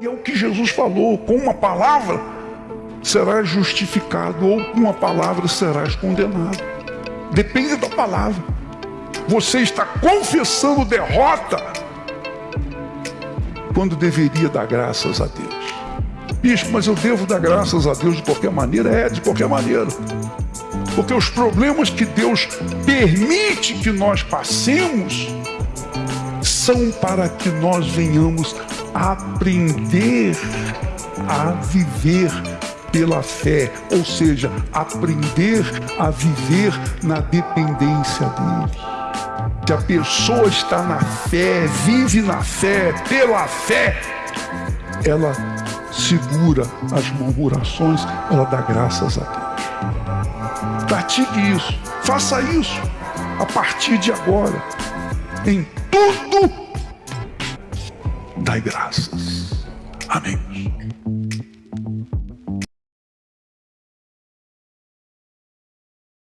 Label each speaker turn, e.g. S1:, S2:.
S1: E é o que Jesus falou: com uma palavra serás justificado, ou com uma palavra serás condenado. Depende da palavra. Você está confessando derrota quando deveria dar graças a Deus. Bispo, mas eu devo dar graças a Deus de qualquer maneira? É, de qualquer maneira. Porque os problemas que Deus permite que nós passemos são para que nós venhamos aprender a viver pela fé, ou seja, aprender a viver na dependência dele. Se a pessoa está na fé, vive na fé, pela fé, ela segura as murmurações, ela dá graças a Deus. Pratique isso, faça isso a partir de agora. Em tudo, dai graças. Amém.